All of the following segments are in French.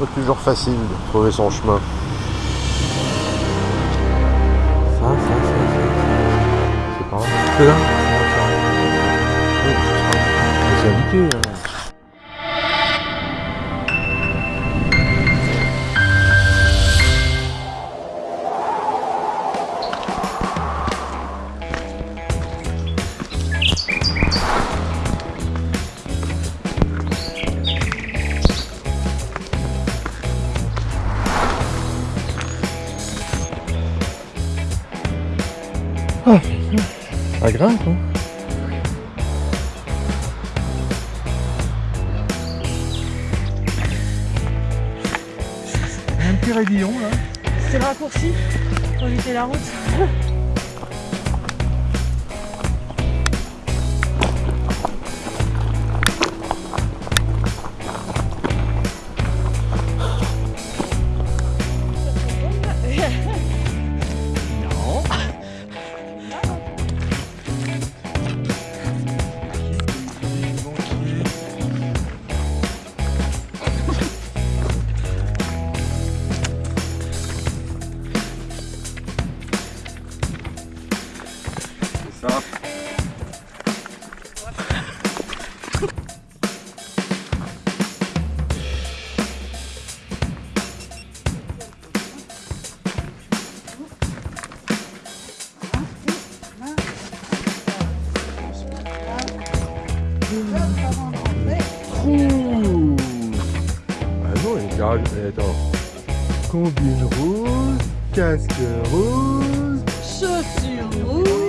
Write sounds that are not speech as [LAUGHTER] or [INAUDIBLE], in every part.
Pas toujours facile de trouver son chemin. Ça, ça, ça, ça. C'est pas là C'est là C'est indiqué. Hein. Ah, ça grimpe, hein. Un petit raidillon là. C'est le raccourci pour éviter la route. [LAUGHS] Ouh. Ah non, il y Attends. Combine rouge, casque rouge. Chaussures rouges.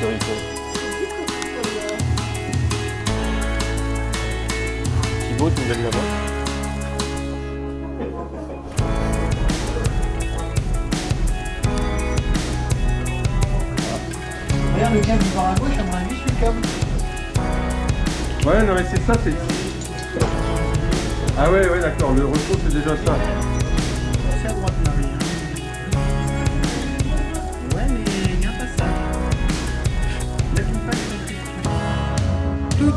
Dextérité. Thibaut, tu me donnes la main Regarde le câble par à gauche, à avis, je suis le câble. Ouais, non mais c'est ça, c'est Ah ouais, ouais, d'accord, le retour c'est déjà ça. C'est à droite,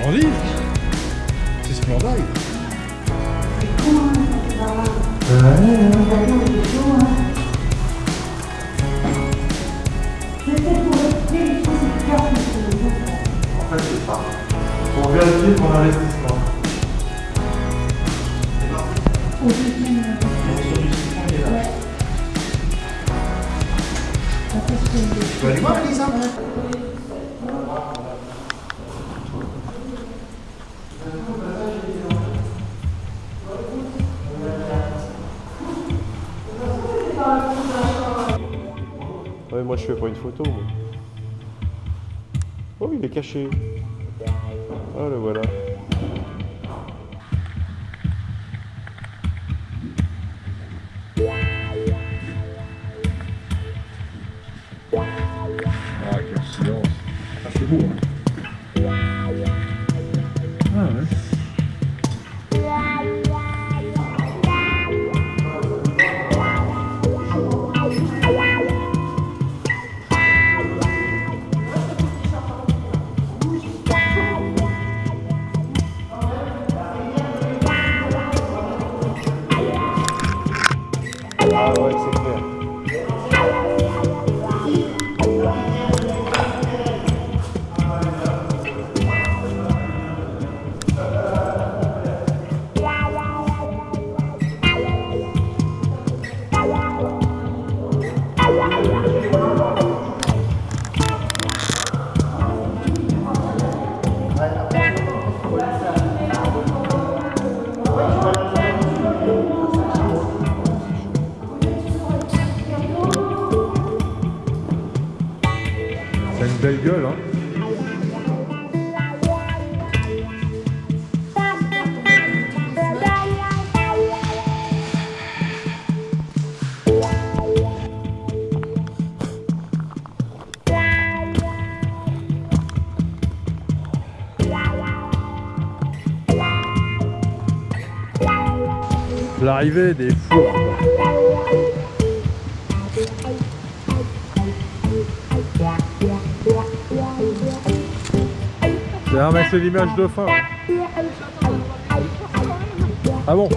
splendide C'est splendide En fait, c'est ça. Pour vérifier ton investissement. Tu vas aller voir, Elisa? Moi je fais pas une photo. Moi. Oh, il est caché. Ah, le voilà. Ah, quel silence Ah, c'est beau, hein C'est une belle gueule, hein. L'arrivée des fours. Mais c'est l'image de fin. Ah bon